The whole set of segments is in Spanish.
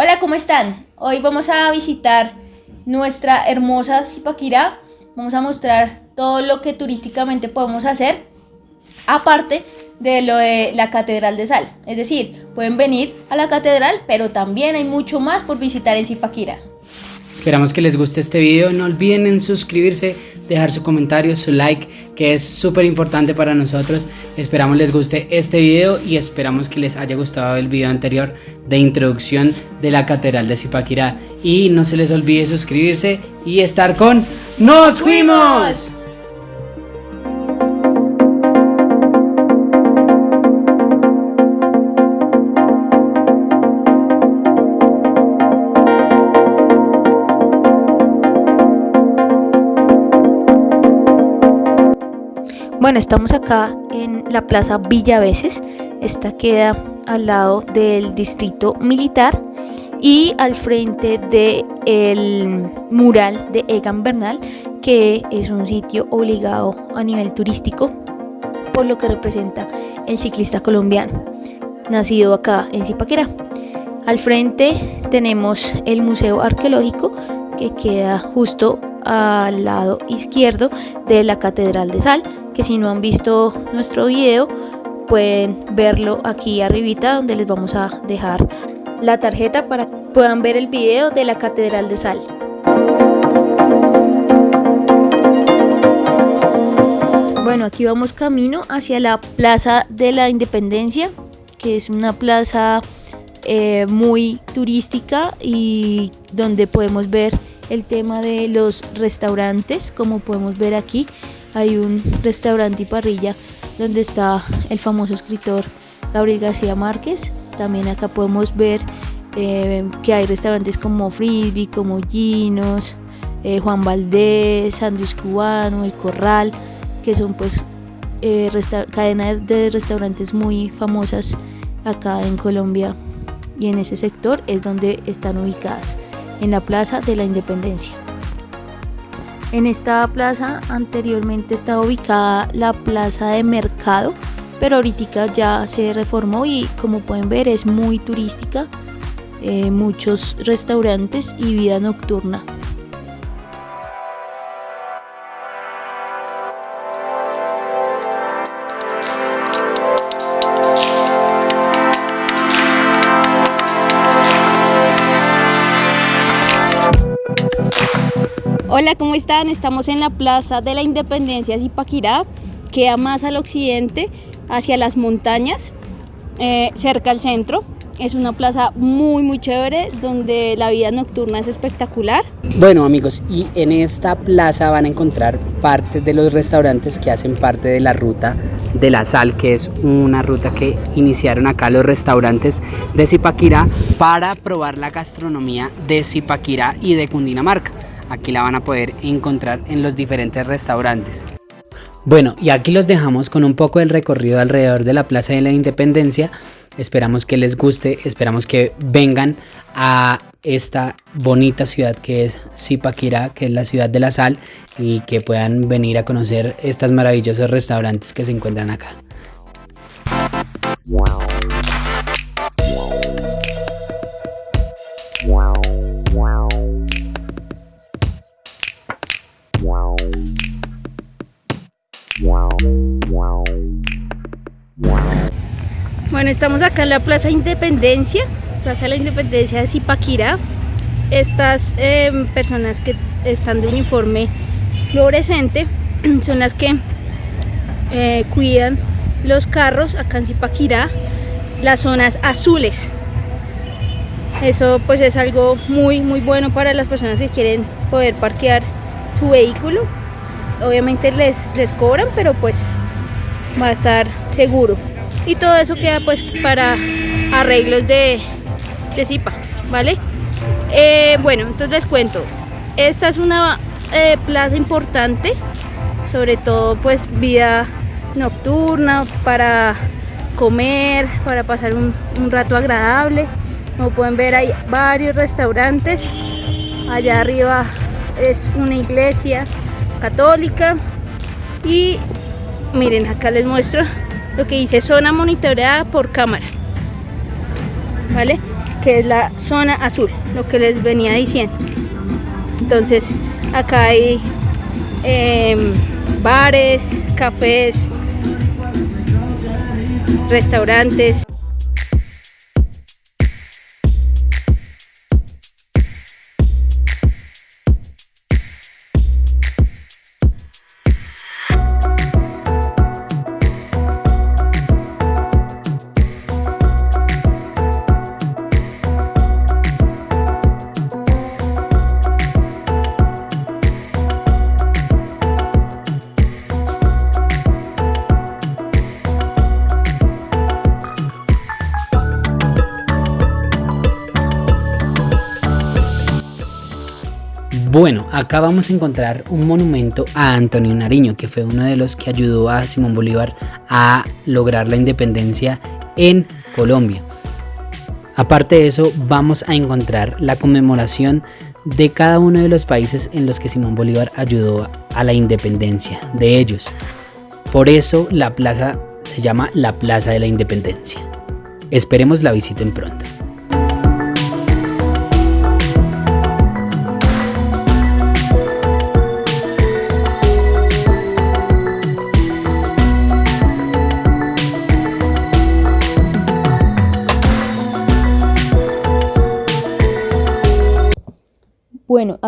Hola, ¿cómo están? Hoy vamos a visitar nuestra hermosa Zipaquirá. Vamos a mostrar todo lo que turísticamente podemos hacer, aparte de lo de la Catedral de Sal. Es decir, pueden venir a la catedral, pero también hay mucho más por visitar en Zipaquirá. Esperamos que les guste este video. No olviden en suscribirse, dejar su comentario, su like, que es súper importante para nosotros. Esperamos les guste este video y esperamos que les haya gustado el video anterior de introducción de la Catedral de Zipaquirá. Y no se les olvide suscribirse y estar con ¡Nos fuimos! Bueno, estamos acá en la Plaza Villaveses. Esta queda al lado del distrito militar y al frente del mural de Egan Bernal, que es un sitio obligado a nivel turístico por lo que representa el ciclista colombiano, nacido acá en Zipaquera. Al frente tenemos el Museo Arqueológico que queda justo al lado izquierdo de la Catedral de Sal, que si no han visto nuestro video pueden verlo aquí arribita donde les vamos a dejar la tarjeta para que puedan ver el video de la Catedral de Sal. Bueno, aquí vamos camino hacia la Plaza de la Independencia, que es una plaza eh, muy turística y donde podemos ver el tema de los restaurantes, como podemos ver aquí. Hay un restaurante y parrilla donde está el famoso escritor Gabriel García Márquez. También acá podemos ver eh, que hay restaurantes como Frisbee, como Ginos, eh, Juan Valdés, Andrés Cubano, El Corral, que son pues eh, cadenas de restaurantes muy famosas acá en Colombia y en ese sector es donde están ubicadas en la Plaza de la Independencia. En esta plaza anteriormente estaba ubicada la plaza de mercado, pero ahorita ya se reformó y como pueden ver es muy turística, eh, muchos restaurantes y vida nocturna. Hola, ¿cómo están? Estamos en la Plaza de la Independencia Zipaquirá, queda más al occidente, hacia las montañas, eh, cerca al centro. Es una plaza muy muy chévere donde la vida nocturna es espectacular. Bueno amigos, y en esta plaza van a encontrar parte de los restaurantes que hacen parte de la ruta de la sal, que es una ruta que iniciaron acá los restaurantes de Zipaquirá para probar la gastronomía de Zipaquirá y de Cundinamarca. Aquí la van a poder encontrar en los diferentes restaurantes. Bueno, y aquí los dejamos con un poco del recorrido alrededor de la Plaza de la Independencia. Esperamos que les guste, esperamos que vengan a esta bonita ciudad que es Zipaquirá, que es la ciudad de la sal, y que puedan venir a conocer estos maravillosos restaurantes que se encuentran acá. Bueno, estamos acá en la Plaza Independencia, Plaza de la Independencia de Zipaquirá. Estas em, personas que están de uniforme fluorescente son las que eh, cuidan los carros acá en Zipaquirá, las zonas azules. Eso pues es algo muy muy bueno para las personas que quieren poder parquear su vehículo. Obviamente les, les cobran, pero pues va a estar seguro y todo eso queda pues para arreglos de, de zipa, ¿vale? Eh, bueno, entonces les cuento, esta es una eh, plaza importante, sobre todo pues vida nocturna, para comer, para pasar un, un rato agradable. Como pueden ver hay varios restaurantes, allá arriba es una iglesia católica y miren acá les muestro lo que dice zona monitoreada por cámara, ¿vale? que es la zona azul, lo que les venía diciendo. Entonces, acá hay em, bares, cafés, restaurantes. Acá vamos a encontrar un monumento a Antonio Nariño, que fue uno de los que ayudó a Simón Bolívar a lograr la independencia en Colombia. Aparte de eso, vamos a encontrar la conmemoración de cada uno de los países en los que Simón Bolívar ayudó a la independencia de ellos. Por eso la plaza se llama la Plaza de la Independencia. Esperemos la visiten pronto.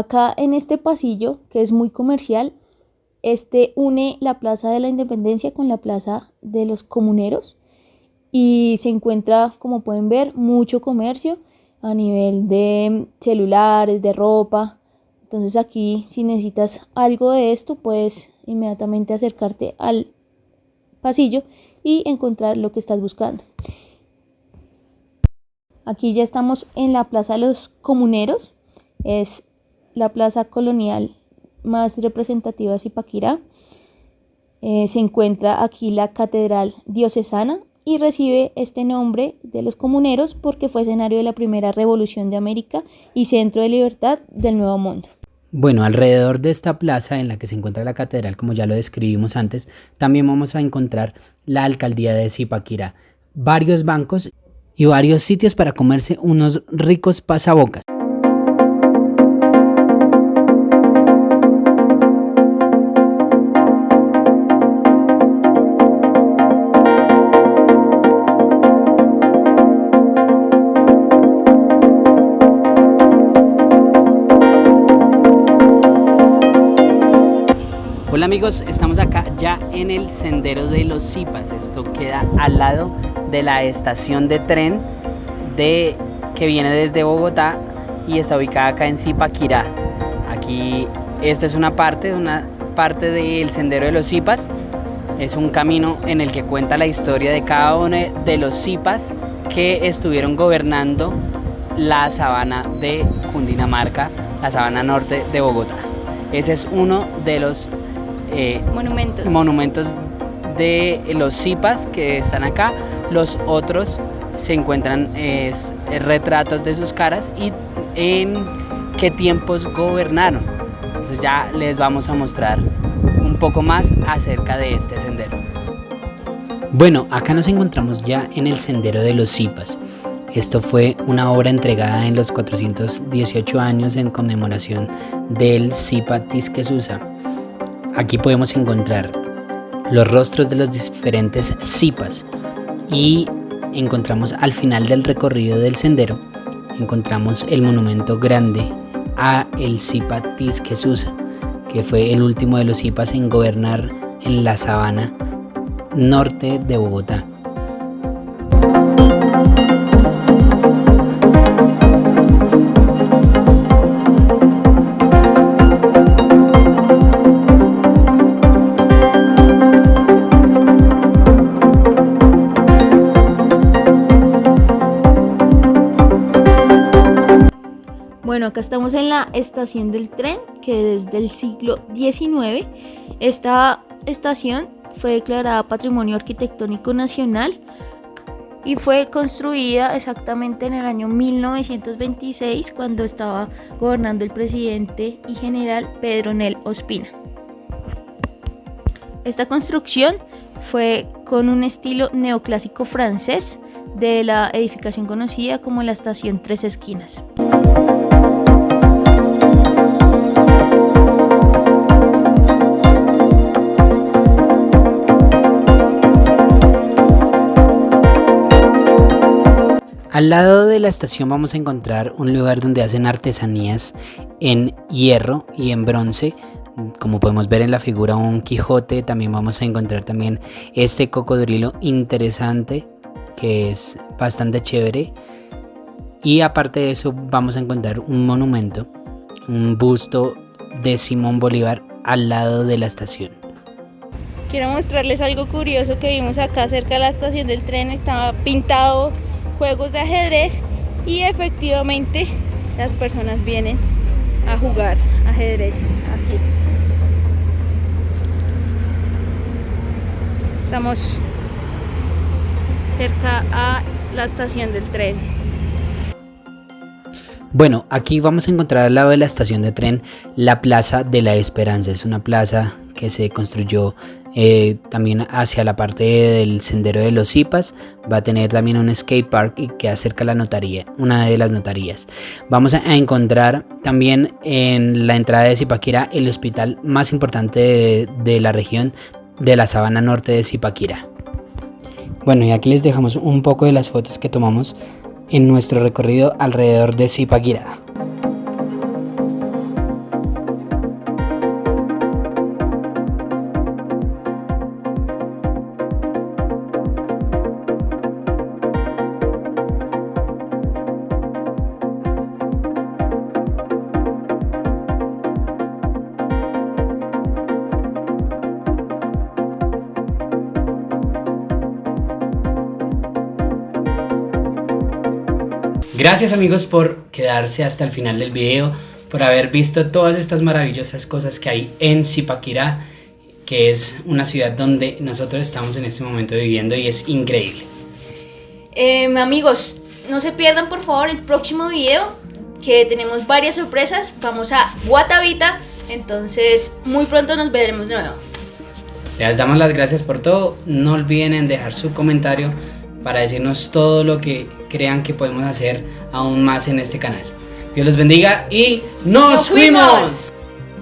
Acá en este pasillo, que es muy comercial, este une la Plaza de la Independencia con la Plaza de los Comuneros y se encuentra, como pueden ver, mucho comercio a nivel de celulares, de ropa. Entonces aquí si necesitas algo de esto, puedes inmediatamente acercarte al pasillo y encontrar lo que estás buscando. Aquí ya estamos en la Plaza de los Comuneros. Es la plaza colonial más representativa de Zipaquirá. Eh, se encuentra aquí la Catedral Diocesana y recibe este nombre de los comuneros porque fue escenario de la primera revolución de América y centro de libertad del Nuevo Mundo. Bueno, alrededor de esta plaza en la que se encuentra la catedral, como ya lo describimos antes, también vamos a encontrar la alcaldía de Zipaquirá, varios bancos y varios sitios para comerse unos ricos pasabocas. Hola amigos, estamos acá ya en el sendero de los Zipas. Esto queda al lado de la estación de tren de, que viene desde Bogotá y está ubicada acá en Zipaquirá. Aquí esta es una parte, una parte del sendero de los Zipas. Es un camino en el que cuenta la historia de cada uno de los Zipas que estuvieron gobernando la sabana de Cundinamarca, la sabana norte de Bogotá. Ese es uno de los eh, monumentos. monumentos de los Zipas que están acá. Los otros se encuentran retratos de sus caras y en qué tiempos gobernaron. Entonces ya les vamos a mostrar un poco más acerca de este sendero. Bueno, acá nos encontramos ya en el sendero de los Zipas. Esto fue una obra entregada en los 418 años en conmemoración del Zipa Tisquesusa, Aquí podemos encontrar los rostros de los diferentes zipas y encontramos al final del recorrido del sendero encontramos el monumento grande a el zipa Tisquesusa, que fue el último de los zipas en gobernar en la sabana norte de Bogotá. Bueno, acá estamos en la estación del tren, que es del siglo XIX. Esta estación fue declarada Patrimonio Arquitectónico Nacional y fue construida exactamente en el año 1926 cuando estaba gobernando el presidente y general Pedro Nel Ospina. Esta construcción fue con un estilo neoclásico francés de la edificación conocida como la Estación Tres Esquinas. Al lado de la estación vamos a encontrar un lugar donde hacen artesanías en hierro y en bronce. Como podemos ver en la figura un Quijote, también vamos a encontrar también este cocodrilo interesante que es bastante chévere. Y aparte de eso vamos a encontrar un monumento, un busto de Simón Bolívar al lado de la estación. Quiero mostrarles algo curioso que vimos acá cerca de la estación del tren. Estaba pintado juegos de ajedrez y efectivamente las personas vienen a jugar ajedrez aquí. Estamos cerca a la estación del tren. Bueno, aquí vamos a encontrar al lado de la estación de tren la Plaza de la Esperanza. Es una plaza que se construyó eh, también hacia la parte del sendero de los Zipas. Va a tener también un skate park que acerca la notaría, una de las notarías. Vamos a encontrar también en la entrada de Zipaquira el hospital más importante de, la región de la sabana norte de Zipaquira. Bueno, y aquí les dejamos un poco de las fotos que tomamos en nuestro recorrido alrededor de Zipaquira. Gracias amigos por quedarse hasta el final del video, por haber visto todas estas maravillosas cosas que hay en Zipaquirá, que es una ciudad donde nosotros estamos en este momento viviendo y es increíble. Em, amigos, no se pierdan por favor el próximo video, que tenemos varias sorpresas. Vamos a Guatavita, entonces muy pronto nos veremos de nuevo. Les damos las gracias por todo. No olviden en dejar su comentario para decirnos todo lo que crean que podemos hacer aún más en este canal. Dios los bendiga y nos, fuimos.